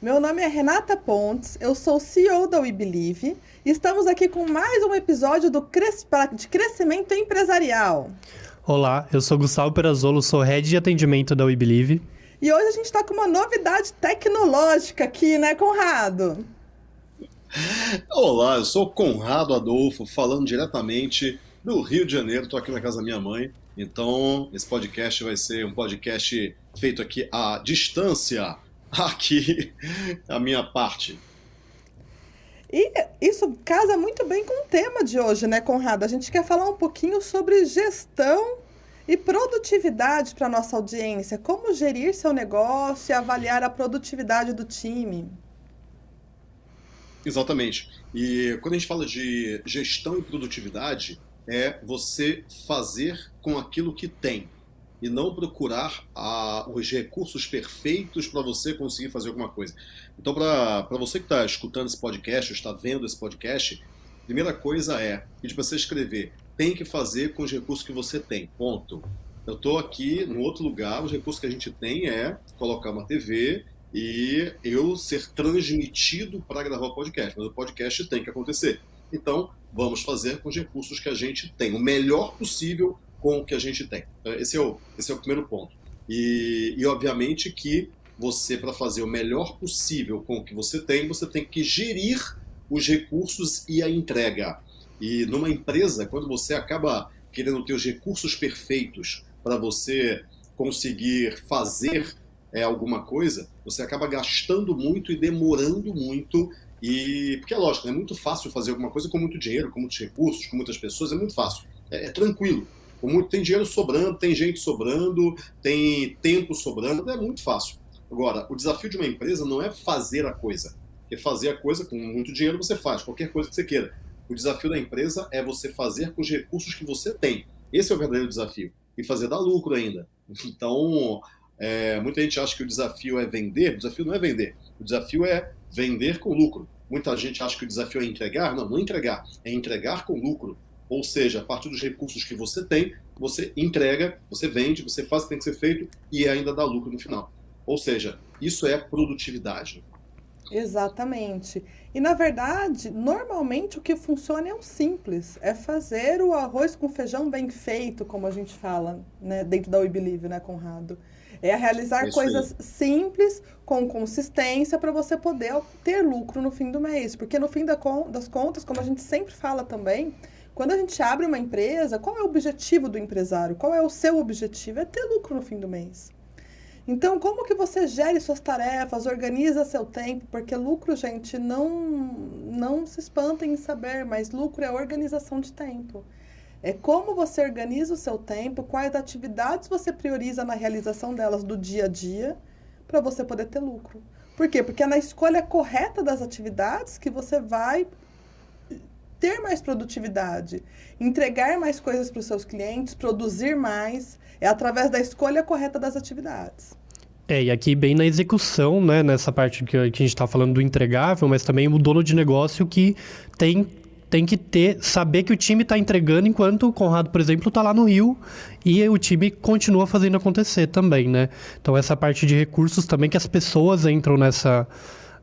Meu nome é Renata Pontes, eu sou CEO da We Believe e estamos aqui com mais um episódio do Cres... de Crescimento Empresarial. Olá, eu sou Gustavo Perazolo, sou Head de Atendimento da We Believe. E hoje a gente está com uma novidade tecnológica aqui, né, Conrado? Olá, eu sou Conrado Adolfo, falando diretamente do Rio de Janeiro, estou aqui na casa da minha mãe. Então, esse podcast vai ser um podcast feito aqui à distância, aqui a minha parte. E isso casa muito bem com o tema de hoje, né, Conrado? A gente quer falar um pouquinho sobre gestão e produtividade para nossa audiência. Como gerir seu negócio e avaliar a produtividade do time. Exatamente. E quando a gente fala de gestão e produtividade, é você fazer com aquilo que tem e não procurar a, os recursos perfeitos para você conseguir fazer alguma coisa. Então, para você que está escutando esse podcast, ou está vendo esse podcast, primeira coisa é pedir para você escrever: tem que fazer com os recursos que você tem. Ponto. Eu estou aqui no outro lugar, os recursos que a gente tem é colocar uma TV e eu ser transmitido para gravar o podcast, mas o podcast tem que acontecer. Então, vamos fazer com os recursos que a gente tem, o melhor possível com o que a gente tem. Então, esse é o, esse é o primeiro ponto. E, e obviamente que você, para fazer o melhor possível com o que você tem, você tem que gerir os recursos e a entrega. E numa empresa, quando você acaba querendo ter os recursos perfeitos para você conseguir fazer é, alguma coisa, você acaba gastando muito e demorando muito. E porque é lógico, é muito fácil fazer alguma coisa com muito dinheiro, com muitos recursos, com muitas pessoas, é muito fácil, é, é tranquilo. Tem dinheiro sobrando, tem gente sobrando, tem tempo sobrando, é muito fácil. Agora, o desafio de uma empresa não é fazer a coisa. Porque fazer a coisa com muito dinheiro você faz, qualquer coisa que você queira. O desafio da empresa é você fazer com os recursos que você tem. Esse é o verdadeiro desafio. E fazer dar lucro ainda. Então, é, muita gente acha que o desafio é vender. O desafio não é vender. O desafio é vender com lucro. Muita gente acha que o desafio é entregar. Não, não é entregar. É entregar com lucro. Ou seja, a partir dos recursos que você tem, você entrega, você vende, você faz o que tem que ser feito e ainda dá lucro no final. Ou seja, isso é produtividade. Exatamente. E na verdade, normalmente o que funciona é o simples, é fazer o arroz com feijão bem feito, como a gente fala, né, dentro da We Believe, né, Conrado? É realizar coisas aí. simples, com consistência, para você poder ter lucro no fim do mês. Porque no fim das contas, como a gente sempre fala também, quando a gente abre uma empresa, qual é o objetivo do empresário? Qual é o seu objetivo? É ter lucro no fim do mês. Então, como que você gere suas tarefas, organiza seu tempo? Porque lucro, gente, não, não se espantem em saber, mas lucro é organização de tempo. É como você organiza o seu tempo, quais atividades você prioriza na realização delas do dia a dia, para você poder ter lucro. Por quê? Porque é na escolha correta das atividades que você vai ter mais produtividade, entregar mais coisas para os seus clientes, produzir mais, é através da escolha correta das atividades. É, e aqui bem na execução, né, nessa parte que a gente está falando do entregável, mas também o dono de negócio que tem tem que ter saber que o time está entregando enquanto o Conrado, por exemplo, está lá no Rio e o time continua fazendo acontecer também, né? Então essa parte de recursos também que as pessoas entram nessa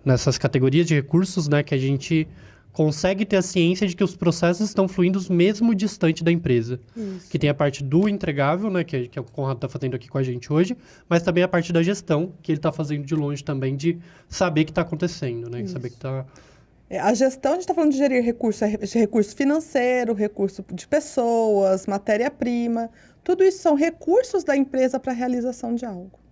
nessas categorias de recursos, né, que a gente consegue ter a ciência de que os processos estão fluindo mesmo distante da empresa. Isso. Que tem a parte do entregável, né, que, que o Conrado está fazendo aqui com a gente hoje, mas também a parte da gestão, que ele está fazendo de longe também, de saber o que está acontecendo, né? Saber que está... É, a gestão, a gente está falando de gerir recurso, é recurso financeiro, recurso de pessoas, matéria-prima. Tudo isso são recursos da empresa para a realização de algo.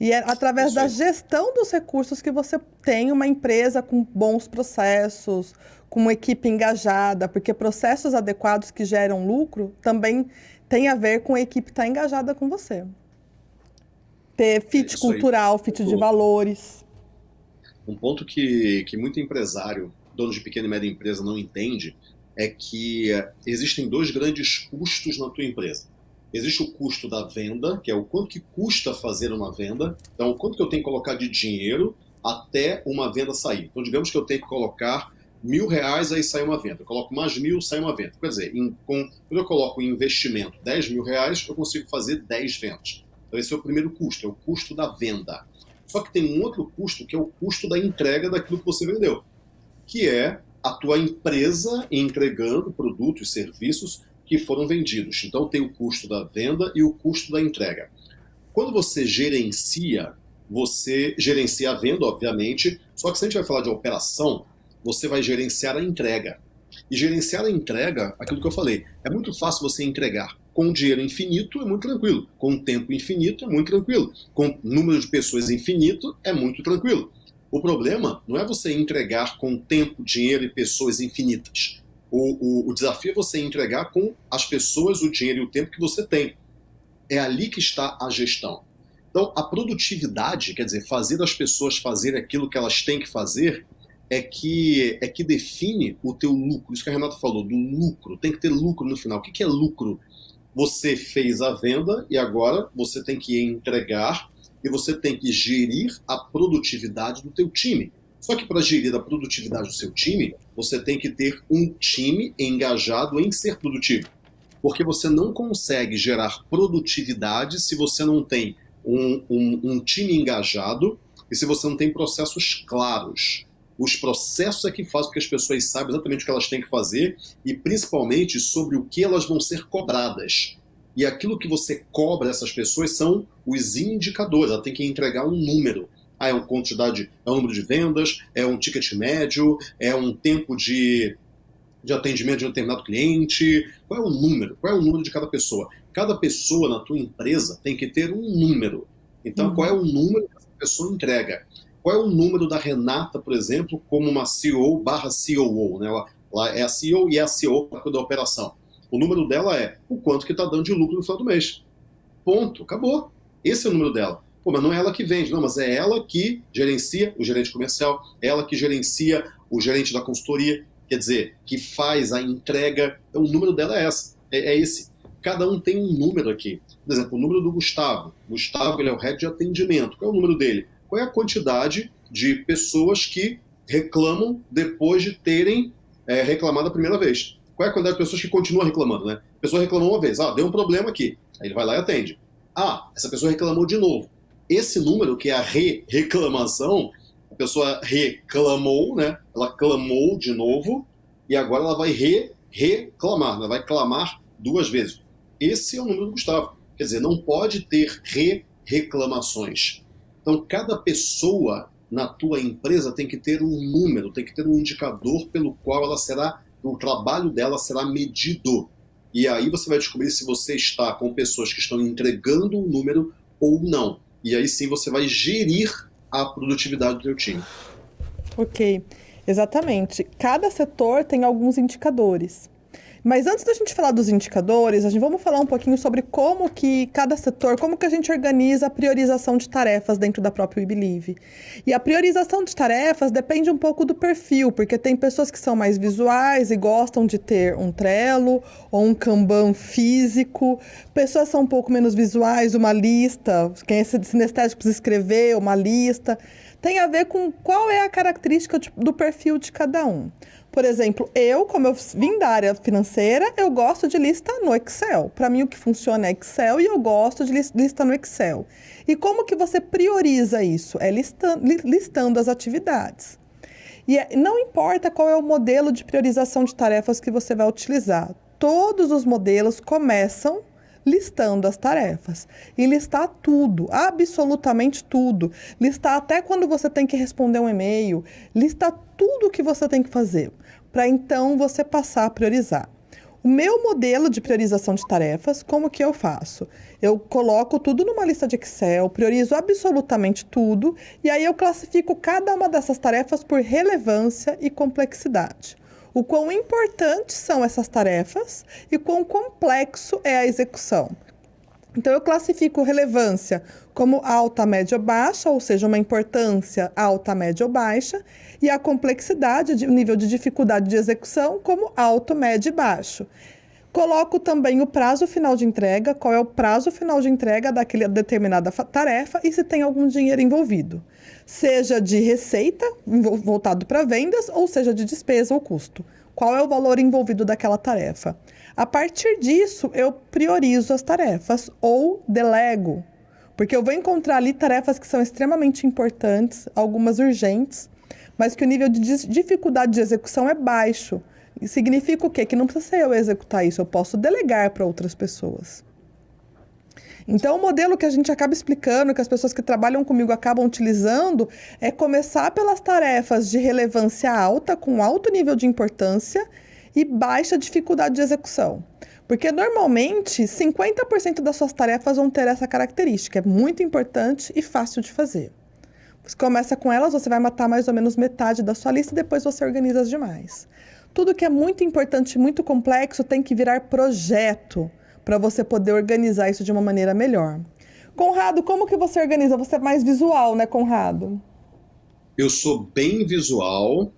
E é através da gestão dos recursos que você tem uma empresa com bons processos, com uma equipe engajada, porque processos adequados que geram lucro também tem a ver com a equipe estar tá engajada com você. Ter fit é cultural, fit de valores. Um ponto que, que muito empresário, dono de pequena e média empresa, não entende é que existem dois grandes custos na tua empresa. Existe o custo da venda, que é o quanto que custa fazer uma venda. Então, o quanto que eu tenho que colocar de dinheiro até uma venda sair. Então, digamos que eu tenho que colocar mil reais, aí sai uma venda. Eu coloco mais mil, sai uma venda. Quer dizer, em, com, quando eu coloco em investimento 10 mil reais, eu consigo fazer 10 vendas. Então, esse é o primeiro custo, é o custo da venda. Só que tem um outro custo, que é o custo da entrega daquilo que você vendeu, que é a tua empresa entregando produtos e serviços que foram vendidos. Então tem o custo da venda e o custo da entrega. Quando você gerencia, você gerencia a venda, obviamente, só que se a gente vai falar de operação, você vai gerenciar a entrega. E gerenciar a entrega, aquilo que eu falei, é muito fácil você entregar. Com dinheiro infinito é muito tranquilo. Com tempo infinito é muito tranquilo. Com número de pessoas infinito é muito tranquilo. O problema não é você entregar com tempo, dinheiro e pessoas infinitas. O, o, o desafio é você entregar com as pessoas, o dinheiro e o tempo que você tem. É ali que está a gestão. Então, a produtividade, quer dizer, fazer as pessoas fazerem aquilo que elas têm que fazer, é que, é que define o teu lucro. Isso que a Renata falou, do lucro. Tem que ter lucro no final. O que é lucro? Você fez a venda e agora você tem que entregar e você tem que gerir a produtividade do teu time. Só que para gerir a produtividade do seu time, você tem que ter um time engajado em ser produtivo. Porque você não consegue gerar produtividade se você não tem um, um, um time engajado e se você não tem processos claros. Os processos é que fazem com que as pessoas saibam exatamente o que elas têm que fazer e principalmente sobre o que elas vão ser cobradas. E aquilo que você cobra essas pessoas são os indicadores. Ela tem que entregar um número. Ah, é uma quantidade, é um número de vendas, é um ticket médio, é um tempo de, de atendimento de um determinado cliente. Qual é o número? Qual é o número de cada pessoa? Cada pessoa na tua empresa tem que ter um número. Então, uhum. qual é o número que essa pessoa entrega? Qual é o número da Renata, por exemplo, como uma CEO barra COO? Né? Ela, ela é a CEO e é a CEO da operação. O número dela é o quanto que está dando de lucro no final do mês. Ponto. Acabou. Esse é o número dela. Pô, mas não é ela que vende, não, mas é ela que gerencia o gerente comercial, é ela que gerencia o gerente da consultoria, quer dizer, que faz a entrega. Então o número dela é, essa, é, é esse. Cada um tem um número aqui. Por exemplo, o número do Gustavo. Gustavo ele é o head de atendimento. Qual é o número dele? qual é a quantidade de pessoas que reclamam depois de terem é, reclamado a primeira vez. Qual é a quantidade de pessoas que continuam reclamando, né? A pessoa reclamou uma vez, ah, deu um problema aqui. Aí ele vai lá e atende. Ah, essa pessoa reclamou de novo. Esse número, que é a re-reclamação, a pessoa reclamou, né? Ela clamou de novo e agora ela vai re-reclamar, ela vai clamar duas vezes. Esse é o número do Gustavo. Quer dizer, não pode ter re-reclamações. Então, cada pessoa na tua empresa tem que ter um número, tem que ter um indicador pelo qual ela será, o trabalho dela será medido. E aí você vai descobrir se você está com pessoas que estão entregando o um número ou não. E aí sim você vai gerir a produtividade do teu time. Ok, exatamente. Cada setor tem alguns indicadores. Mas antes da gente falar dos indicadores, a gente vamos falar um pouquinho sobre como que cada setor, como que a gente organiza a priorização de tarefas dentro da própria WeBelieve. E a priorização de tarefas depende um pouco do perfil, porque tem pessoas que são mais visuais e gostam de ter um Trello ou um Kanban físico. Pessoas são um pouco menos visuais, uma lista, quem é sinestésico precisa escrever uma lista. Tem a ver com qual é a característica do perfil de cada um. Por exemplo, eu, como eu vim da área financeira, eu gosto de lista no Excel. Para mim, o que funciona é Excel e eu gosto de lista no Excel. E como que você prioriza isso? É listando, listando as atividades. E é, não importa qual é o modelo de priorização de tarefas que você vai utilizar. Todos os modelos começam listando as tarefas. E listar tudo, absolutamente tudo. Listar até quando você tem que responder um e-mail, listar tudo o que você tem que fazer para então você passar a priorizar. O meu modelo de priorização de tarefas, como que eu faço? Eu coloco tudo numa lista de Excel, priorizo absolutamente tudo e aí eu classifico cada uma dessas tarefas por relevância e complexidade. O quão importantes são essas tarefas e quão complexo é a execução. Então, eu classifico relevância como alta, média ou baixa, ou seja, uma importância alta, média ou baixa, e a complexidade, o nível de dificuldade de execução, como alto, médio e baixo. Coloco também o prazo final de entrega, qual é o prazo final de entrega daquela determinada tarefa e se tem algum dinheiro envolvido. Seja de receita, voltado para vendas, ou seja de despesa ou custo. Qual é o valor envolvido daquela tarefa? A partir disso, eu priorizo as tarefas ou delego. Porque eu vou encontrar ali tarefas que são extremamente importantes, algumas urgentes, mas que o nível de dificuldade de execução é baixo. E significa o quê? Que não precisa ser eu executar isso, eu posso delegar para outras pessoas. Então, o modelo que a gente acaba explicando, que as pessoas que trabalham comigo acabam utilizando, é começar pelas tarefas de relevância alta, com alto nível de importância e baixa dificuldade de execução. Porque normalmente 50% das suas tarefas vão ter essa característica, é muito importante e fácil de fazer. Você começa com elas, você vai matar mais ou menos metade da sua lista e depois você organiza as demais. Tudo que é muito importante e muito complexo tem que virar projeto para você poder organizar isso de uma maneira melhor. Conrado, como que você organiza? Você é mais visual, né, Conrado? Eu sou bem visual,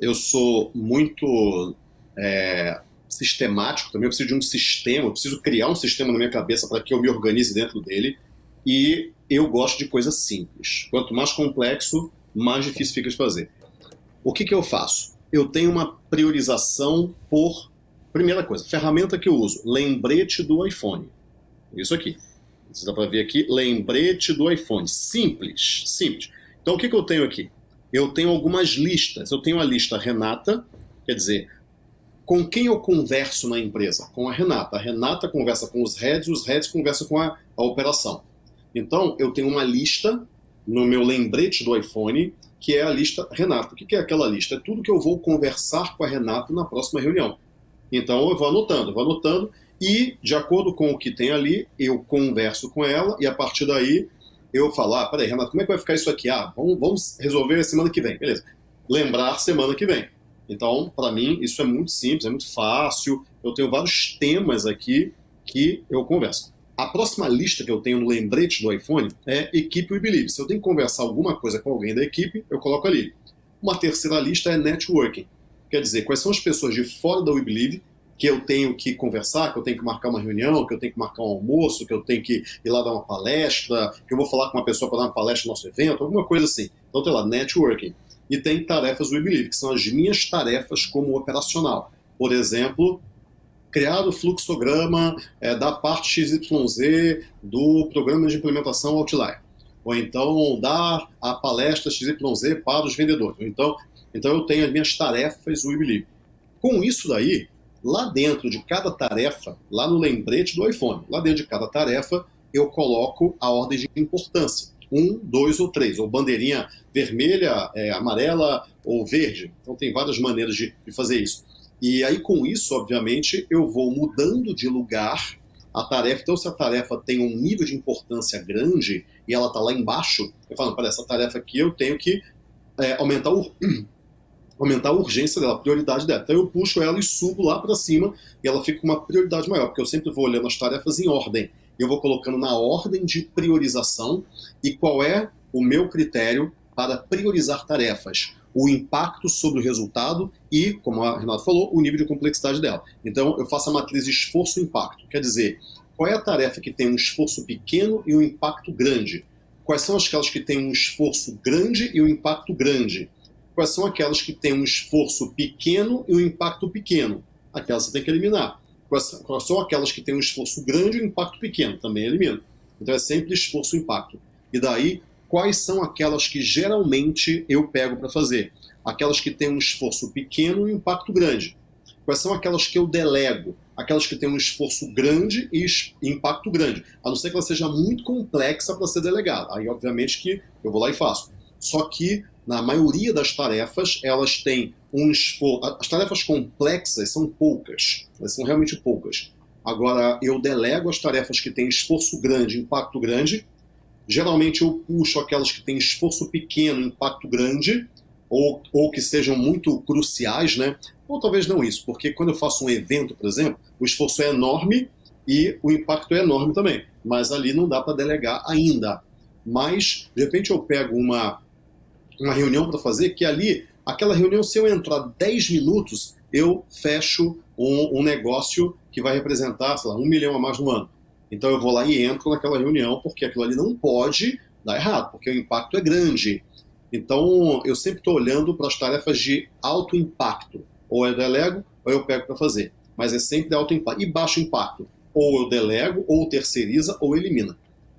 eu sou muito é, sistemático também, eu preciso de um sistema, eu preciso criar um sistema na minha cabeça para que eu me organize dentro dele, e eu gosto de coisas simples. Quanto mais complexo, mais difícil fica de fazer. O que, que eu faço? Eu tenho uma priorização por Primeira coisa, ferramenta que eu uso, lembrete do iPhone. Isso aqui. Você dá para ver aqui, lembrete do iPhone. Simples, simples. Então o que, que eu tenho aqui? Eu tenho algumas listas. Eu tenho a lista Renata, quer dizer, com quem eu converso na empresa? Com a Renata. A Renata conversa com os heads, os heads conversam com a, a operação. Então, eu tenho uma lista no meu lembrete do iPhone, que é a lista Renata. O que é aquela lista? É tudo que eu vou conversar com a Renata na próxima reunião. Então eu vou anotando, vou anotando e, de acordo com o que tem ali, eu converso com ela e a partir daí eu falo, ah, peraí, Renato, como é que vai ficar isso aqui? Ah, vamos, vamos resolver semana que vem, beleza. Lembrar semana que vem. Então, para mim, isso é muito simples, é muito fácil. Eu tenho vários temas aqui que eu converso. A próxima lista que eu tenho no lembrete do iPhone é equipe We Believe. Se eu tenho que conversar alguma coisa com alguém da equipe, eu coloco ali. Uma terceira lista é networking. Quer dizer, quais são as pessoas de fora da We Believe que eu tenho que conversar, que eu tenho que marcar uma reunião, que eu tenho que marcar um almoço, que eu tenho que ir lá dar uma palestra, que eu vou falar com uma pessoa para dar uma palestra no nosso evento, alguma coisa assim. Então tem lá, networking. E tem tarefas We Believe, que são as minhas tarefas como operacional. Por exemplo, criar o fluxograma é, da parte XYZ do programa de implementação Outlier. Ou então dar a palestra XYZ para os vendedores. Então, então eu tenho as minhas tarefas Believe. Com isso daí, lá dentro de cada tarefa, lá no lembrete do iPhone, lá dentro de cada tarefa, eu coloco a ordem de importância. Um, dois ou três, ou bandeirinha vermelha, é, amarela ou verde. Então tem várias maneiras de, de fazer isso. E aí com isso, obviamente, eu vou mudando de lugar a tarefa. Então se a tarefa tem um nível de importância grande e ela está lá embaixo, eu falo, para essa tarefa aqui eu tenho que é, aumentar o, aumentar a urgência dela, a prioridade dela. Então eu puxo ela e subo lá para cima e ela fica com uma prioridade maior, porque eu sempre vou olhando as tarefas em ordem. Eu vou colocando na ordem de priorização e qual é o meu critério para priorizar tarefas. O impacto sobre o resultado e, como a Renata falou, o nível de complexidade dela. Então eu faço a matriz esforço-impacto. Quer dizer, qual é a tarefa que tem um esforço pequeno e um impacto grande? Quais são aquelas que têm um esforço grande e um impacto grande? Quais são aquelas que têm um esforço pequeno e um impacto pequeno? Aquelas você tem que eliminar. Quais, quais são aquelas que têm um esforço grande e um impacto pequeno? Também elimina. Então é sempre esforço e impacto. E daí, quais são aquelas que geralmente eu pego para fazer? Aquelas que têm um esforço pequeno e um impacto grande. Quais são aquelas que eu delego? Aquelas que têm um esforço grande e impacto grande. A não ser que ela seja muito complexa para ser delegada. Aí, obviamente, que eu vou lá e faço. Só que na maioria das tarefas, elas têm um esforço. As tarefas complexas são poucas, elas são realmente poucas. Agora, eu delego as tarefas que têm esforço grande, impacto grande. Geralmente, eu puxo aquelas que têm esforço pequeno, impacto grande, ou, ou que sejam muito cruciais, né? Ou talvez não isso, porque quando eu faço um evento, por exemplo, o esforço é enorme e o impacto é enorme também. Mas ali não dá para delegar ainda. Mas, de repente, eu pego uma uma reunião para fazer, que ali, aquela reunião, se eu entrar 10 minutos, eu fecho um, um, negócio que vai representar, sei lá, um milhão a mais no ano. Então eu vou lá e entro naquela reunião, porque aquilo ali não pode dar errado, porque o impacto é grande. Então eu sempre estou olhando para as tarefas de alto impacto. Ou eu delego, ou eu pego para fazer. Mas é sempre de alto impacto. E baixo impacto. Ou eu delego, ou terceiriza, ou elimina.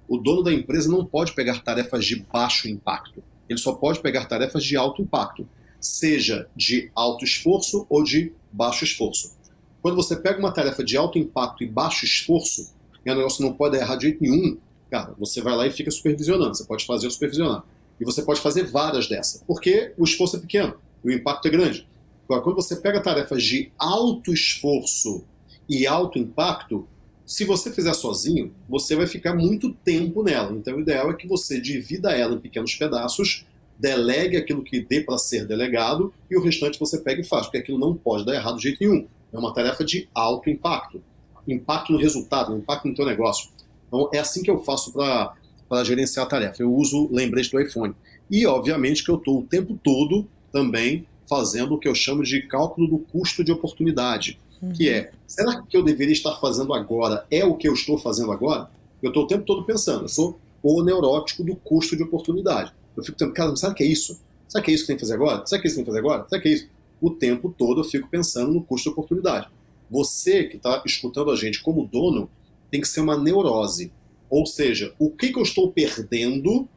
o dono da empresa não pode pegar tarefas de baixo impacto. Ele só pode pegar tarefas de alto impacto, seja de alto esforço ou de baixo esforço. Quando você pega uma tarefa de alto impacto e baixo esforço, e o negócio não pode errar de jeito nenhum, cara, você vai lá e fica supervisionando. Você pode fazer o supervisionar. E você pode fazer várias dessas, porque o esforço é pequeno, o impacto é grande. Agora, quando você pega tarefas de alto esforço e alto impacto, se você fizer sozinho, você vai ficar muito tempo nela. Então, o ideal é que você divida ela em pequenos pedaços, delegue aquilo que dê para ser delegado e o restante você pega e faz, porque aquilo não pode dar errado de jeito nenhum. É uma tarefa de alto impacto. Impacto no resultado, impacto no teu negócio. Então, é assim que eu faço para gerenciar a tarefa. Eu uso lembrete do iPhone. E, obviamente, que eu estou o tempo todo também fazendo o que eu chamo de cálculo do custo de oportunidade. Que é, será que o que eu deveria estar fazendo agora é o que eu estou fazendo agora? Eu estou o tempo todo pensando, eu sou o neurótico do custo de oportunidade. Eu fico pensando, cara, será que é isso? Será que é isso que tem que fazer agora? Será que é isso que tem que fazer agora? Será que é isso? O tempo todo eu fico pensando no custo de oportunidade. Você que está escutando a gente como dono tem que ser uma neurose. Ou seja, o que, que eu estou perdendo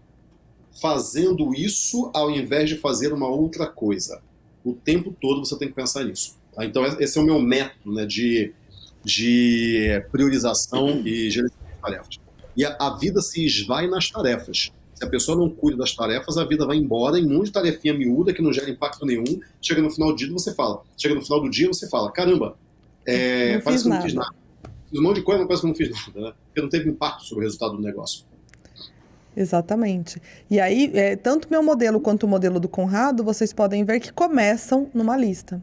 fazendo isso ao invés de fazer uma outra coisa? o tempo todo você tem que pensar nisso. Tá? Então, esse é o meu método né, de, de priorização e gerenciamento de tarefas. E a, a, vida se esvai nas tarefas. Se a pessoa não cuida das tarefas, a vida vai embora em um monte de tarefinha miúda que não gera impacto nenhum. Chega no final do dia, você fala. Chega no final do dia, você fala: caramba, é, parece que eu não fiz nada. Fiz um monte de coisa, mas parece que eu não fiz nada. Né? Porque não teve impacto sobre o resultado do negócio. Exatamente. E aí, é, tanto meu modelo quanto o modelo do Conrado, vocês podem ver que começam numa lista.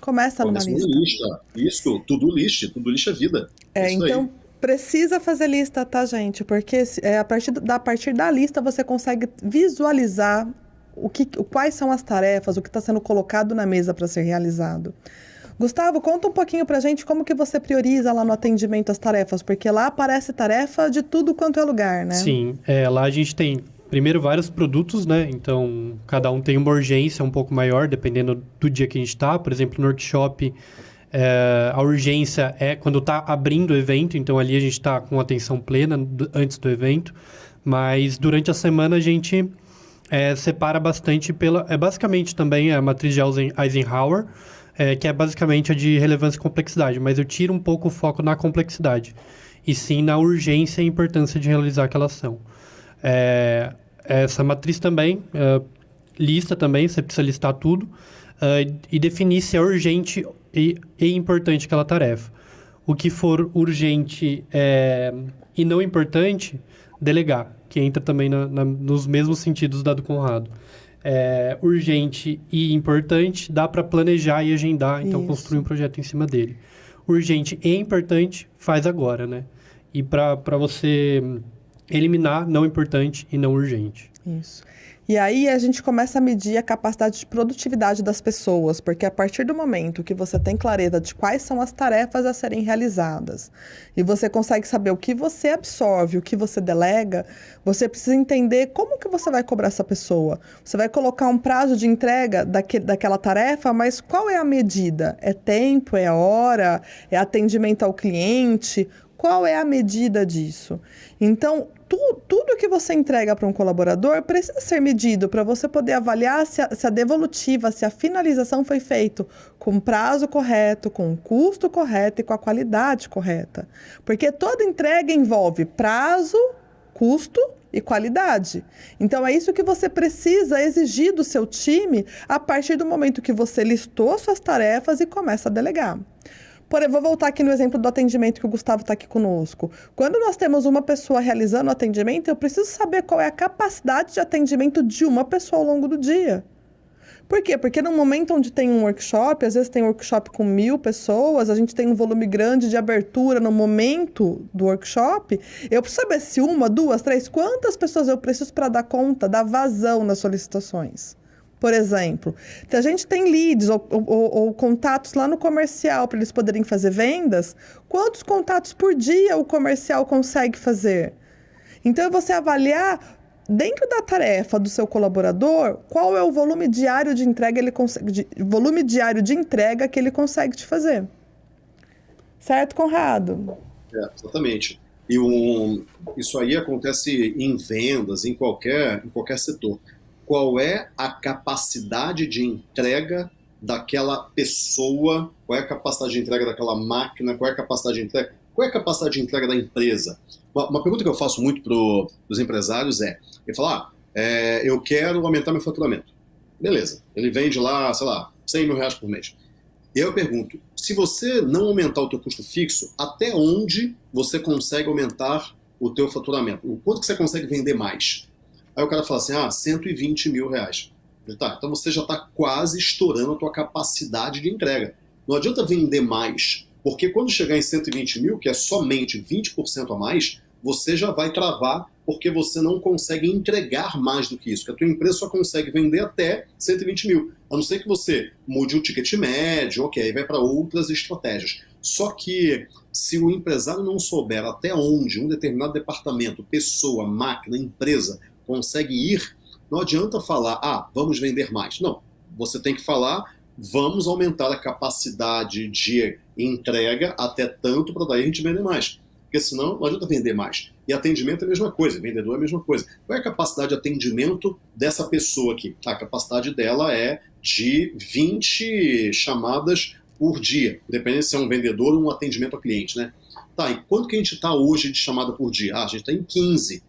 Começa, Começa numa lista. lista. Isso, tudo lista, tudo lista é vida. É, Isso então, aí. precisa fazer lista, tá, gente? Porque é, a, partir da, a partir da lista você consegue visualizar o que, quais são as tarefas, o que está sendo colocado na mesa para ser realizado. Gustavo, conta um pouquinho pra gente como que você prioriza lá no atendimento as tarefas, porque lá aparece tarefa de tudo quanto é lugar, né? Sim, é, lá a gente tem primeiro vários produtos, né? Então, cada um tem uma urgência um pouco maior, dependendo do dia que a gente está. Por exemplo, no workshop, é, a urgência é quando está abrindo o evento, então ali a gente está com atenção plena antes do evento. Mas durante a semana a gente é, separa bastante pela... É basicamente também a matriz de Eisenhower, é, que é basicamente a de relevância e complexidade, mas eu tiro um pouco o foco na complexidade, e sim na urgência e importância de realizar aquela ação. É, essa matriz também, é, lista também, você precisa listar tudo, é, e definir se é urgente e, e, importante aquela tarefa. O que for urgente é, e não importante, delegar, que entra também na, na, nos mesmos sentidos da do Conrado é, urgente e importante, dá para planejar e agendar, então Isso. construir um projeto em cima dele. Urgente e importante, faz agora, né? E para você eliminar não importante e não urgente. Isso. E aí a gente começa a medir a capacidade de produtividade das pessoas, porque a partir do momento que você tem clareza de quais são as tarefas a serem realizadas e você consegue saber o que você absorve, o que você delega, você precisa entender como que você vai cobrar essa pessoa. Você vai colocar um prazo de entrega daque, daquela tarefa, mas qual é a medida? É tempo, é hora, é atendimento ao cliente? Qual é a medida disso? Então, tu, tudo que você entrega para um colaborador precisa ser medido para você poder avaliar se a, se a, devolutiva, se a finalização foi feita com prazo correto, com custo correto e com a qualidade correta. Porque toda entrega envolve prazo, custo e qualidade. Então é isso que você precisa exigir do seu time a partir do momento que você listou suas tarefas e começa a delegar. Por, vou voltar aqui no exemplo do atendimento que o Gustavo está aqui conosco. Quando nós temos uma pessoa realizando o atendimento, eu preciso saber qual é a capacidade de atendimento de uma pessoa ao longo do dia. Por quê? Porque no momento onde tem um workshop, às vezes tem um workshop com mil pessoas, a gente tem um volume grande de abertura no momento do workshop, eu preciso saber se uma, duas, três, quantas pessoas eu preciso para dar conta da vazão nas solicitações. Por exemplo, se a gente tem leads ou, ou, ou contatos lá no comercial para eles poderem fazer vendas, quantos contatos por dia o comercial consegue fazer? Então, é você avaliar dentro da tarefa do seu colaborador, qual é o volume diário de entrega ele consegue, de, volume diário de entrega que ele consegue te fazer. Certo, Conrado? É, exatamente. E um, isso aí acontece em vendas, em qualquer, em qualquer setor. Qual é a capacidade de entrega daquela pessoa? Qual é a capacidade de entrega daquela máquina? Qual é a capacidade de entrega? Qual é a capacidade de entrega da empresa? Uma, pergunta que eu faço muito para os empresários é: ele fala, ah, é, eu quero aumentar meu faturamento. Beleza, ele vende lá, sei lá, 100 mil reais por mês. E aí eu pergunto, se você não aumentar o teu custo fixo, até onde você consegue aumentar o teu faturamento? O quanto que você consegue vender mais? Aí o cara fala assim, ah, 120 mil reais. Tá, então você já está quase estourando a tua capacidade de entrega. Não adianta vender mais, porque quando chegar em 120 mil, que é somente 20% a mais, você já vai travar porque você não consegue entregar mais do que isso, que a tua empresa só consegue vender até 120 mil, a não ser que você mude o ticket médio, ok, vai para outras estratégias. Só que se o empresário não souber até onde um determinado departamento, pessoa, máquina, empresa consegue ir, não adianta falar, ah, vamos vender mais. Não, você tem que falar, vamos aumentar a capacidade de entrega até tanto para daí a gente vender mais porque senão não adianta vender mais. E atendimento é a mesma coisa, vendedor é a mesma coisa. Qual é a capacidade de atendimento dessa pessoa aqui? A capacidade dela é de 20 chamadas por dia, dependendo se é um vendedor ou um atendimento ao cliente, né? Tá, e quanto que a gente está hoje de chamada por dia? Ah, a gente está em 15.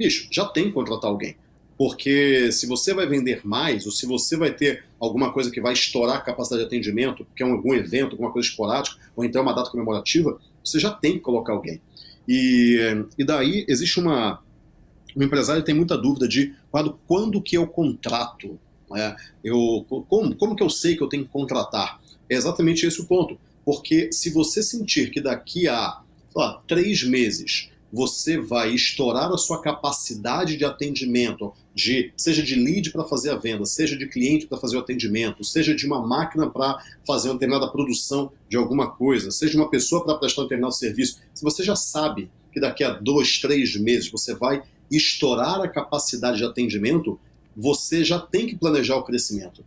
Bicho, já tem que contratar alguém. Porque se você vai vender mais, ou se você vai ter alguma coisa que vai estourar a capacidade de atendimento, porque é algum evento, alguma coisa esporádica, ou então uma data comemorativa, você já tem que colocar alguém. E, e daí existe uma. O empresário tem muita dúvida de quando, quando que eu contrato. Né? Eu, como, como que eu sei que eu tenho que contratar? É exatamente esse o ponto. Porque se você sentir que daqui a lá, três meses você vai estourar a sua capacidade de atendimento, de seja de lead para fazer a venda, seja de cliente para fazer o atendimento, seja de uma máquina para fazer uma determinada produção de alguma coisa, seja uma pessoa para prestar um determinado serviço. Se você já sabe que daqui a dois, três meses você vai estourar a capacidade de atendimento, você já tem que planejar o crescimento.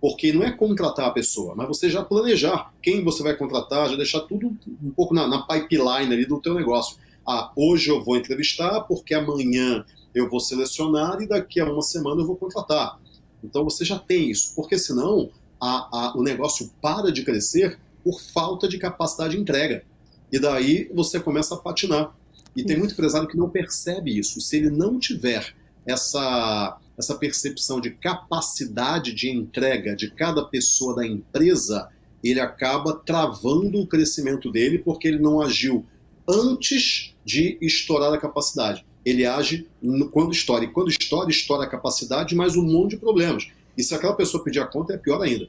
Porque não é contratar a pessoa, mas você já planejar quem você vai contratar, já deixar tudo um pouco na, na pipeline ali do teu negócio ah, hoje eu vou entrevistar porque amanhã eu vou selecionar e daqui a uma semana eu vou contratar. Então você já tem isso, porque senão a, a, o negócio para de crescer por falta de capacidade de entrega. E daí você começa a patinar. E tem muito empresário que não percebe isso. Se ele não tiver essa, essa percepção de capacidade de entrega de cada pessoa da empresa, ele acaba travando o crescimento dele porque ele não agiu antes de estourar a capacidade. Ele age quando estoura. E quando estoura, estoura a capacidade, mais um monte de problemas. E se aquela pessoa pedir a conta, é pior ainda.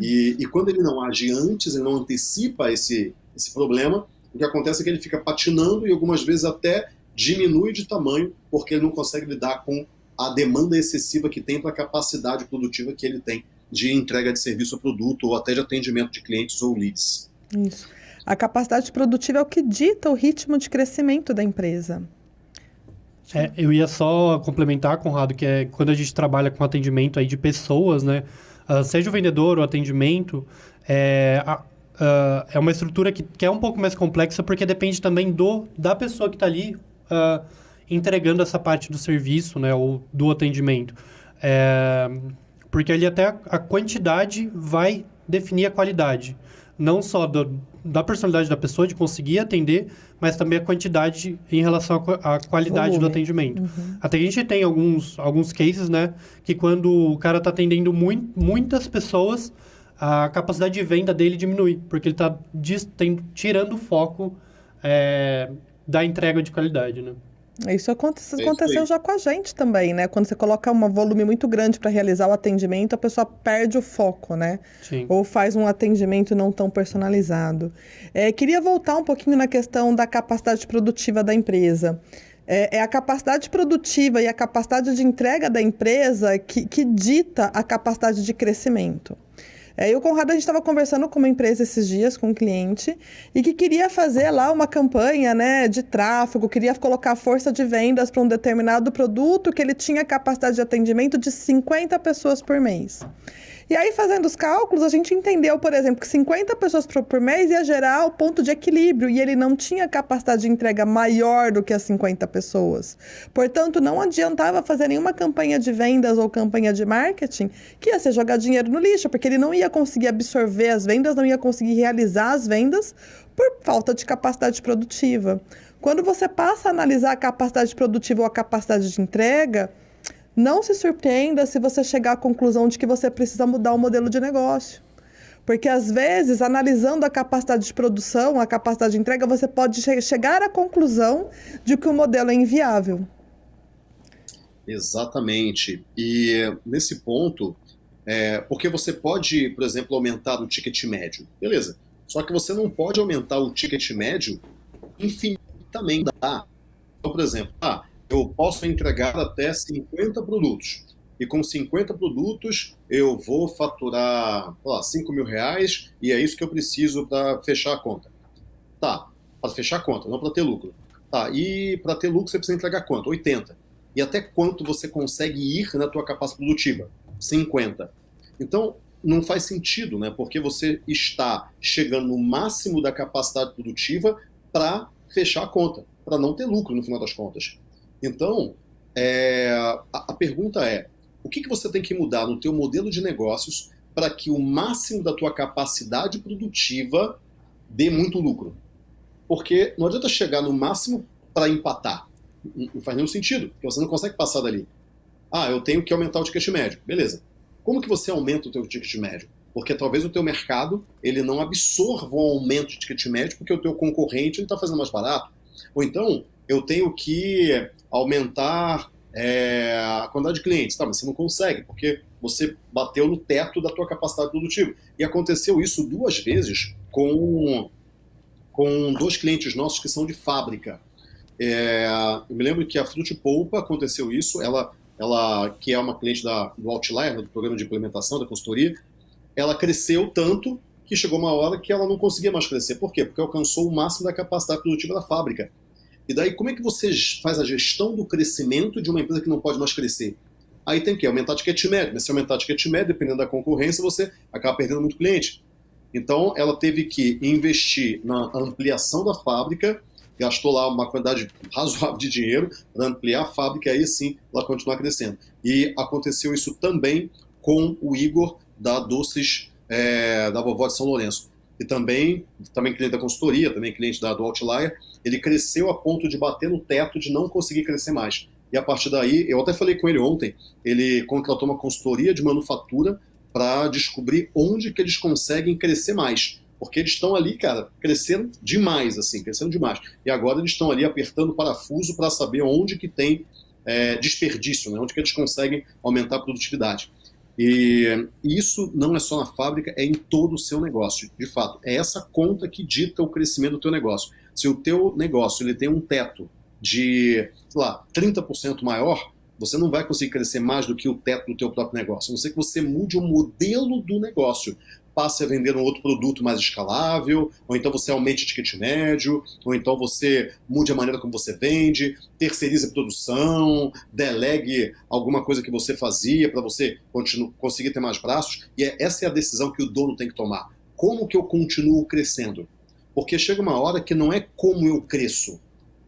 E, e quando ele não age antes, ele não antecipa esse, esse problema, o que acontece é que ele fica patinando e algumas vezes até diminui de tamanho, porque ele não consegue lidar com a demanda excessiva que tem para a capacidade produtiva que ele tem de entrega de serviço ou produto, ou até de atendimento de clientes ou leads. Isso. A capacidade produtiva é o que dita o ritmo de crescimento da empresa. É, eu ia só complementar, Conrado, que é quando a gente trabalha com atendimento aí de pessoas, né? Uh, seja o vendedor ou atendimento, é, uh, é uma estrutura que, que, é um pouco mais complexa porque depende também do da pessoa que está ali uh, entregando essa parte do serviço, né? Ou do atendimento. É, porque ali até a quantidade vai definir a qualidade. Não só do, da personalidade da pessoa, de conseguir atender, mas também a quantidade em relação à qualidade Volume. do atendimento. Uhum. Até a gente tem alguns, alguns cases, né, que quando o cara está atendendo muito, muitas pessoas, a capacidade de venda dele diminui, porque ele está tirando o foco é, da entrega de qualidade, né? Isso aconteceu, aconteceu já com a gente também, né? Quando você coloca um volume muito grande para realizar o atendimento, a pessoa perde o foco, né? Sim. Ou faz um atendimento não tão personalizado. É, queria voltar um pouquinho na questão da capacidade produtiva da empresa. É, é, a capacidade produtiva e a capacidade de entrega da empresa que, que dita a capacidade de crescimento. É, e o Conrado, a gente estava conversando com uma empresa esses dias, com um cliente, e que queria fazer lá uma campanha né, de tráfego, queria colocar força de vendas para um determinado produto que ele tinha capacidade de atendimento de 50 pessoas por mês. E aí, fazendo os cálculos, a gente entendeu, por exemplo, que 50 pessoas por mês ia gerar o ponto de equilíbrio e ele não tinha capacidade de entrega maior do que as 50 pessoas. Portanto, não adiantava fazer nenhuma campanha de vendas ou campanha de marketing que ia ser jogar dinheiro no lixo, porque ele não ia conseguir absorver as vendas, não ia conseguir realizar as vendas por falta de capacidade produtiva. Quando você passa a analisar a capacidade produtiva ou a capacidade de entrega, não se surpreenda se você chegar à conclusão de que você precisa mudar o modelo de negócio. Porque às vezes, analisando a capacidade de produção, a capacidade de entrega, você pode che chegar à conclusão de que o modelo é inviável. Exatamente. E nesse ponto, é, porque você pode, por exemplo, aumentar o ticket médio. Beleza. Só que você não pode aumentar o ticket médio infinitamente. Então, por exemplo, ah, eu posso entregar até 50 produtos. E com 50 produtos eu vou faturar lá, 5 mil reais e é isso que eu preciso para fechar a conta. Tá, para fechar a conta, não para ter lucro. Tá, e para ter lucro você precisa entregar quanto? 80. E até quanto você consegue ir na tua capacidade produtiva? 50. Então, não faz sentido, né? Porque você está chegando no máximo da capacidade produtiva para fechar a conta, para não ter lucro no final das contas. Então, é, a, a, pergunta é, o que, que você tem que mudar no teu modelo de negócios para que o máximo da tua capacidade produtiva dê muito lucro? Porque não adianta chegar no máximo para empatar. Não, faz nenhum sentido, porque você não consegue passar dali. Ah, eu tenho que aumentar o ticket médio. Beleza. Como que você aumenta o teu ticket médio? Porque talvez o teu mercado ele não absorva o aumento de ticket médio porque o teu concorrente está fazendo mais barato. Ou então, eu tenho que aumentar é, a quantidade de clientes. Tá, mas você não consegue, porque você bateu no teto da tua capacidade produtiva. E aconteceu isso duas vezes com, com dois clientes nossos que são de fábrica. É, eu me lembro que a Frute Polpa aconteceu isso, ela, ela que é uma cliente da, do Outlier, do programa de implementação da consultoria, ela cresceu tanto que chegou uma hora que ela não conseguia mais crescer. Por quê? Porque alcançou o máximo da capacidade produtiva da fábrica. E daí, como é que você faz a gestão do crescimento de uma empresa que não pode mais crescer? Aí tem que aumentar a ticket médio. Mas se aumentar a ticket médio, dependendo da concorrência, você acaba perdendo muito cliente. Então, ela teve que investir na ampliação da fábrica, gastou lá uma quantidade razoável de dinheiro para ampliar a fábrica e aí sim ela continuar crescendo. E aconteceu isso também com o Igor da Doces é, da Vovó de São Lourenço. E também, também cliente da consultoria, também cliente da, do Outlier, ele cresceu a ponto de bater no teto de não conseguir crescer mais. E a partir daí, eu até falei com ele ontem, ele contratou uma consultoria de manufatura para descobrir onde que eles conseguem crescer mais. Porque eles estão ali, cara, crescendo demais, assim, crescendo demais. E agora eles estão ali apertando o parafuso para saber onde que tem é, desperdício, né? onde que eles conseguem aumentar a produtividade. E isso não é só na fábrica, é em todo o seu negócio. De fato, é essa conta que dita o crescimento do teu negócio. Se o teu negócio ele tem um teto de, sei lá, 30% maior, você não vai conseguir crescer mais do que o teto do teu próprio negócio. A não ser que você mude o modelo do negócio. Passe a vender um outro produto mais escalável, ou então você aumente o ticket médio, ou então você mude a maneira como você vende, terceirize a produção, delegue alguma coisa que você fazia para você conseguir ter mais braços. E é, essa é a decisão que o dono tem que tomar. Como que eu continuo crescendo? Porque chega uma hora que não é como eu cresço.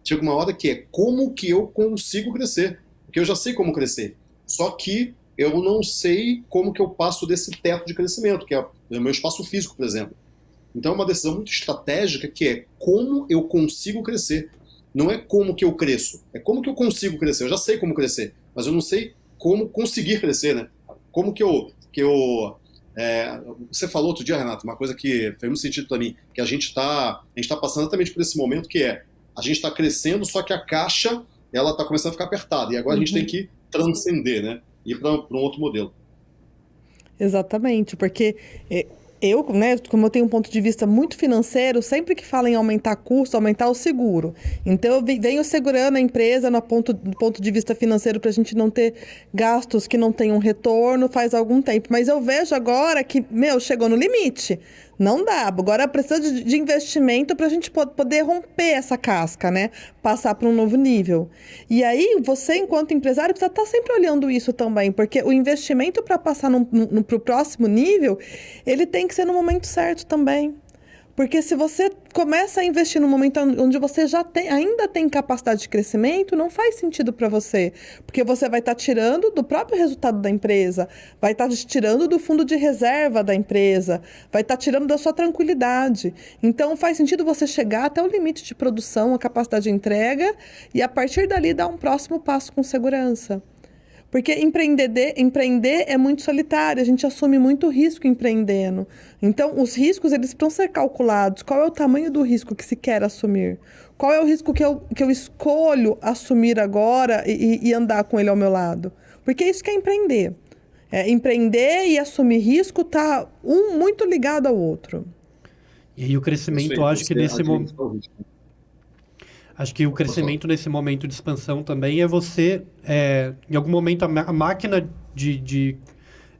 Chega uma hora que é como que eu consigo crescer. Porque eu já sei como crescer. Só que eu não sei como que eu passo desse teto de crescimento, que é o meu espaço físico, por exemplo. Então é uma decisão muito estratégica que é como eu consigo crescer. Não é como que eu cresço, é como que eu consigo crescer. Eu já sei como crescer, mas eu não sei como conseguir crescer, né? Como que eu, que eu é, você falou outro dia, Renato, uma coisa que fez muito sentido para mim, que a gente está tá passando exatamente por esse momento que é a gente está crescendo, só que a caixa ela está começando a ficar apertada e agora uhum. a gente tem uhum. que transcender, né? Ir para um outro modelo. Exatamente, porque é, eu, né, como eu tenho um ponto de vista muito financeiro, sempre que fala em aumentar custo, aumentar o seguro. Então, eu venho segurando a empresa no ponto, do ponto de vista financeiro para a gente não ter gastos que não tenham retorno faz algum tempo. Mas eu vejo agora que, meu, chegou no limite. Não dá. Agora precisa de, de investimento para a gente poder romper essa casca, né? Passar para um novo nível. E aí, você, enquanto empresário, precisa estar tá sempre olhando isso também, porque o investimento para passar para o próximo nível, ele tem que ser no momento certo também. Porque se você começa a investir no momento onde você já tem, ainda tem capacidade de crescimento, não faz sentido para você. Porque você vai estar tá tirando do próprio resultado da empresa, vai estar tá tirando do fundo de reserva da empresa, vai estar tá tirando da sua tranquilidade. Então faz sentido você chegar até o limite de produção, a capacidade de entrega, e a partir dali dar um próximo passo com segurança. Porque empreender, empreender é muito solitário, a gente assume muito risco empreendendo. Então, os riscos, eles precisam ser calculados. Qual é o tamanho do risco que se quer assumir? Qual é o risco que eu, que eu escolho assumir agora e, e andar com ele ao meu lado? Porque é isso que é empreender. É, empreender e assumir risco tá um muito ligado ao outro. E aí o crescimento, eu acho que nesse momento... Acho que o crescimento nesse momento de expansão também é você, é, em algum momento, a, a máquina de, de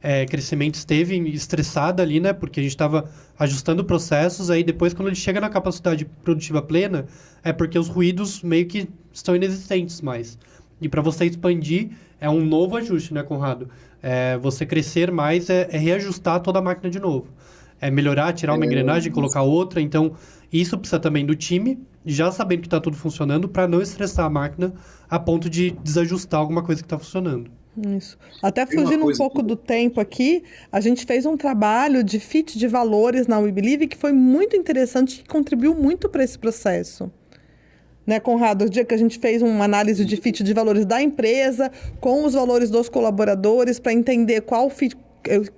é, crescimento esteve estressada ali, né? Porque a gente estava ajustando processos, aí depois, quando ele chega na capacidade produtiva plena, é porque os ruídos meio que estão inexistentes mais. E para você expandir, é um novo ajuste, né, Conrado? É, você crescer mais é, é, reajustar toda a máquina de novo. É melhorar, tirar uma é, engrenagem, colocar outra. Então, isso precisa também do time, já sabendo que está tudo funcionando, para não estressar a máquina a ponto de desajustar alguma coisa que está funcionando. Isso. Até fugindo um pouco que... do tempo aqui, a gente fez um trabalho de fit de valores na WeBelieve que foi muito interessante e contribuiu muito para esse processo. Né, Conrado? O dia que a gente fez uma análise de fit de valores da empresa com os valores dos colaboradores para entender qual fit,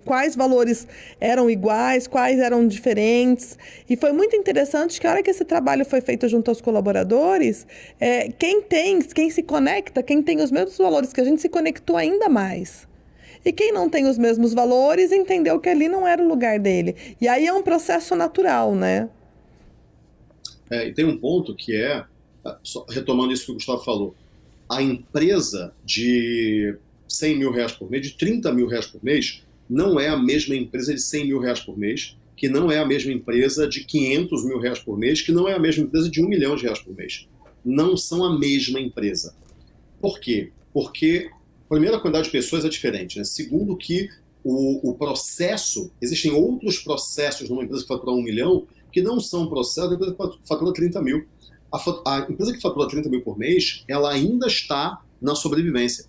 quais valores eram iguais, quais eram diferentes. E foi muito interessante que a hora que esse trabalho foi feito junto aos colaboradores, é, quem tem, quem se conecta, quem tem os mesmos valores que a gente se conectou ainda mais. E quem não tem os mesmos valores entendeu que ali não era o lugar dele. E aí é um processo natural, né? É, e tem um ponto que é, retomando isso que o Gustavo falou, a empresa de 100 mil reais por mês, de 30 mil reais por mês, não é a mesma empresa de 100 mil reais por mês, que não é a mesma empresa de 500 mil reais por mês, que não é a mesma empresa de 1 milhão de reais por mês. Não são a mesma empresa. Por quê? Porque, primeiro, a quantidade de pessoas é diferente. Né? Segundo, que o, o processo, existem outros processos numa empresa que fatura 1 milhão que não são processos da empresa que fatura 30 mil. A, a empresa que fatura 30 mil por mês, ela ainda está na sobrevivência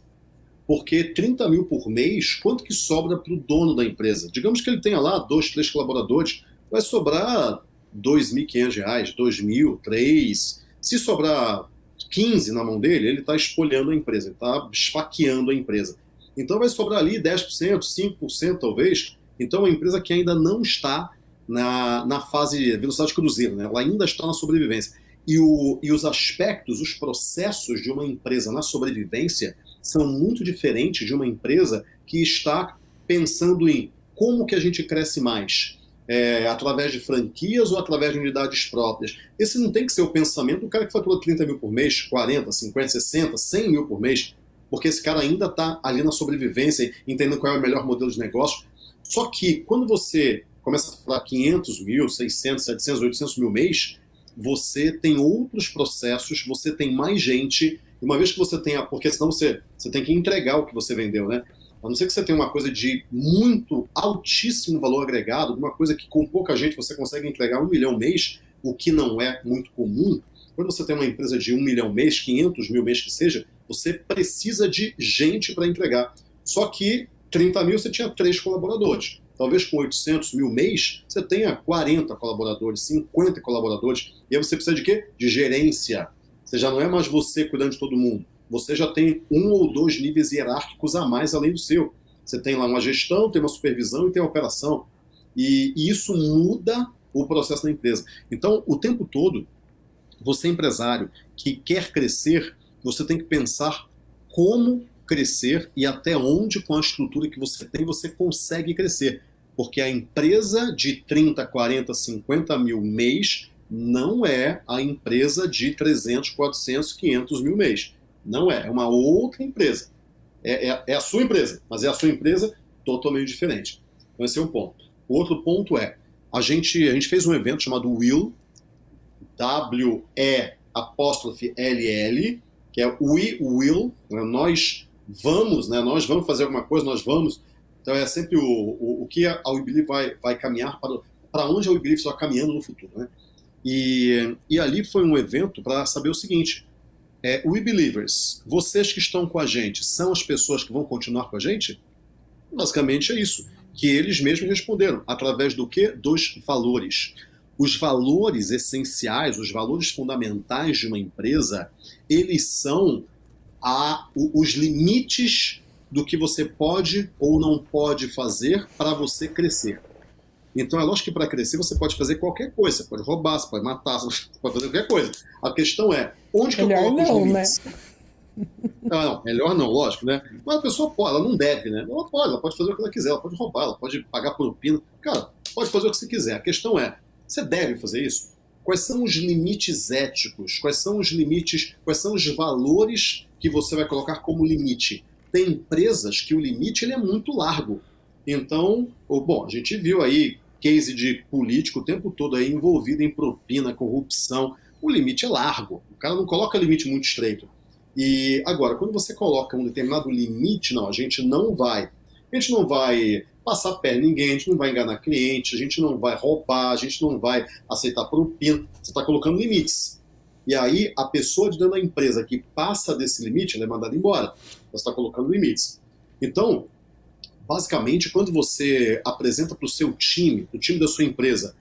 porque 30 mil por mês, quanto que sobra para o dono da empresa? Digamos que ele tenha lá dois, três colaboradores, vai sobrar R$ 2.500, R$ 2.000, 3 Se sobrar 15 na mão dele, ele está espolhando a empresa, está esfaqueando a empresa. Então vai sobrar ali 10%, 5% talvez. Então uma empresa que ainda não está na, na fase velocidade cruzeiro, né? ela ainda está na sobrevivência. E, o, e os aspectos, os processos de uma empresa na sobrevivência, são muito diferentes de uma empresa que está pensando em como que a gente cresce mais, é, através de franquias ou através de unidades próprias. Esse não tem que ser o pensamento do cara que fatura 30 mil por mês, 40, 50, 60, 100 mil por mês, porque esse cara ainda está ali na sobrevivência, entendendo qual é o melhor modelo de negócio. Só que quando você começa a falar 500 mil, 600, 700, 800 mil mês, você tem outros processos, você tem mais gente, uma vez que você tenha, porque senão você, você tem que entregar o que você vendeu, né? A não ser que você tenha uma coisa de muito altíssimo valor agregado, uma coisa que com pouca gente você consegue entregar um milhão mês, o que não é muito comum. Quando você tem uma empresa de um milhão mês, 500 mil mês que seja, você precisa de gente para entregar. Só que 30 mil você tinha três colaboradores. Talvez com 800 mil mês você tenha 40 colaboradores, 50 colaboradores. E aí você precisa de quê? De gerência. Você já não é mais você cuidando de todo mundo. Você já tem um ou dois níveis hierárquicos a mais além do seu. Você tem lá uma gestão, tem uma supervisão e tem a operação. E, e isso muda o processo da empresa. Então, o tempo todo, você empresário que quer crescer, você tem que pensar como crescer e até onde, com a estrutura que você tem, você consegue crescer. Porque a empresa de 30, 40, 50 mil mês não é a empresa de 300, 400, 500 mil mês. Não é, é uma outra empresa. É, é, é, a sua empresa, mas é a sua empresa totalmente diferente. Então esse é um ponto. Outro ponto é, a gente, a gente fez um evento chamado Will, W-E apóstrofe L-L, que é We Will, né? nós vamos, né? nós vamos fazer alguma coisa, nós vamos. Então é sempre o, o, o que a WeBelieve vai, vai caminhar para, para onde a WeBelieve está caminhando no futuro. Né? E, e ali foi um evento para saber o seguinte, é, We Believers, vocês que estão com a gente, são as pessoas que vão continuar com a gente? Basicamente é isso, que eles mesmos responderam, através do que? Dos valores. Os valores essenciais, os valores fundamentais de uma empresa, eles são a, os limites do que você pode ou não pode fazer para você crescer. Então é lógico que para crescer você pode fazer qualquer coisa, você pode roubar, você pode matar, você pode fazer qualquer coisa. A questão é, onde que melhor eu coloco não, os limites? Né? Não, não, melhor não, lógico, né? Mas a pessoa pode, ela não deve, né? Ela pode, ela pode fazer o que ela quiser, ela pode roubar, ela pode pagar propina. Cara, pode fazer o que você quiser. A questão é, você deve fazer isso? Quais são os limites éticos? Quais são os limites, quais são os valores que você vai colocar como limite? Tem empresas que o limite ele é muito largo. Então, bom, a gente viu aí case de político o tempo todo aí envolvido em propina, corrupção. O limite é largo. O cara não coloca limite muito estreito. E agora, quando você coloca um determinado limite, não, a gente não vai. A gente não vai passar perna em ninguém, a gente não vai enganar cliente, a gente não vai roubar, a gente não vai aceitar propina. Você está colocando limites. E aí, a pessoa de dentro da empresa que passa desse limite, ela é mandada embora. Você está colocando limites. Então, basicamente, quando você apresenta para o seu time, para o time da sua empresa,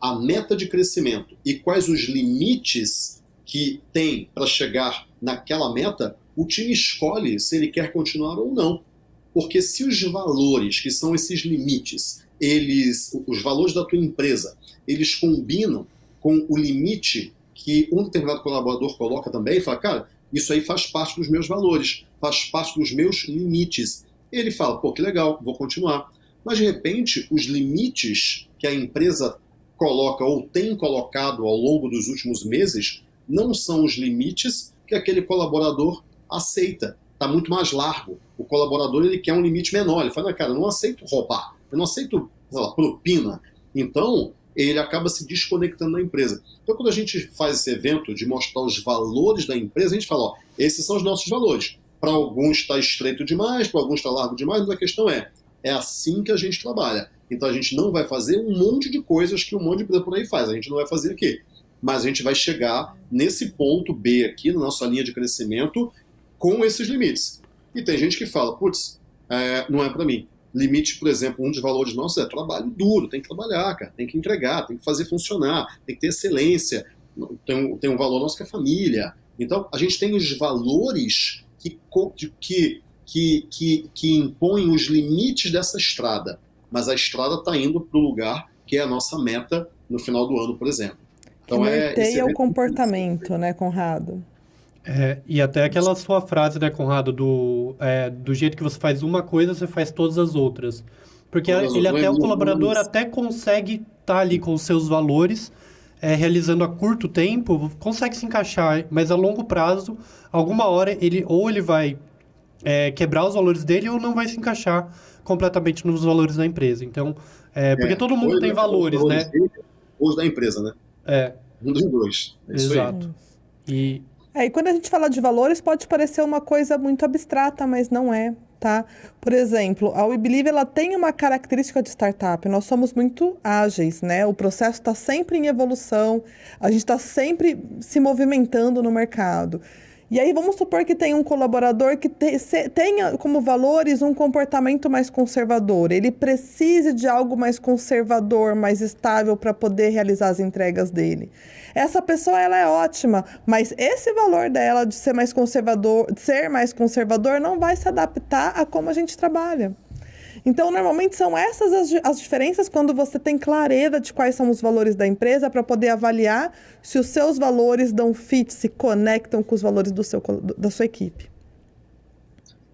a meta de crescimento e quais os limites que tem para chegar naquela meta, o time escolhe se ele quer continuar ou não. Porque se os valores, que são esses limites, eles, os valores da tua empresa, eles combinam com o limite que um determinado colaborador coloca também, e fala, cara, isso aí faz parte dos meus valores, faz parte dos meus limites ele fala, pô, que legal, vou continuar. Mas, de repente, os limites que a empresa coloca ou tem colocado ao longo dos últimos meses não são os limites que aquele colaborador aceita. Está muito mais largo. O colaborador ele quer um limite menor. Ele fala, cara, eu não aceito roubar, eu não aceito lá, propina. Então, ele acaba se desconectando da empresa. Então, quando a gente faz esse evento de mostrar os valores da empresa, a gente fala, ó, esses são os nossos valores. Para alguns está estreito demais, para alguns está largo demais, mas a questão é, é assim que a gente trabalha. Então a gente não vai fazer um monte de coisas que um monte de empresa por aí faz, a gente não vai fazer aqui. Mas a gente vai chegar nesse ponto B aqui, na nossa linha de crescimento, com esses limites. E tem gente que fala, putz, é, não é para mim. Limite, por exemplo, um dos valores nossos é trabalho duro, tem que trabalhar, cara, tem que entregar, tem que fazer funcionar, tem que ter excelência. Tem um, tem um valor nosso que é família. Então, a gente tem os valores que, que, que, que, que impõem os limites dessa estrada, mas a estrada está indo para o lugar que é a nossa meta no final do ano, por exemplo. Então, que é, é o comportamento, né, Conrado? É, e até aquela sua frase, né, Conrado, do, é, do jeito que você faz uma coisa, você faz todas as outras. Porque todas ele até, o colaborador até consegue estar tá ali com os seus valores, é, realizando a curto tempo, consegue se encaixar, mas a longo prazo alguma hora ele ou ele vai é, quebrar os valores dele ou não vai se encaixar completamente nos valores da empresa. Então, é, porque é, todo mundo tem valores, né? Os da empresa, né? É. Um dos dois. É Exato. E... É, e quando a gente fala de valores, pode parecer uma coisa muito abstrata, mas não é, tá? Por exemplo, a WeBelieve, ela tem uma característica de startup. Nós somos muito ágeis, né? O processo está sempre em evolução, a gente está sempre se movimentando no mercado. E aí vamos supor que tem um colaborador que te, se, tenha como valores um comportamento mais conservador. Ele precise de algo mais conservador, mais estável para poder realizar as entregas dele. Essa pessoa ela é ótima, mas esse valor dela de ser mais conservador, de ser mais conservador não vai se adaptar a como a gente trabalha. Então, normalmente são essas as, as diferenças quando você tem clareza de quais são os valores da empresa para poder avaliar se os seus valores dão fit, se conectam com os valores do seu, da sua equipe.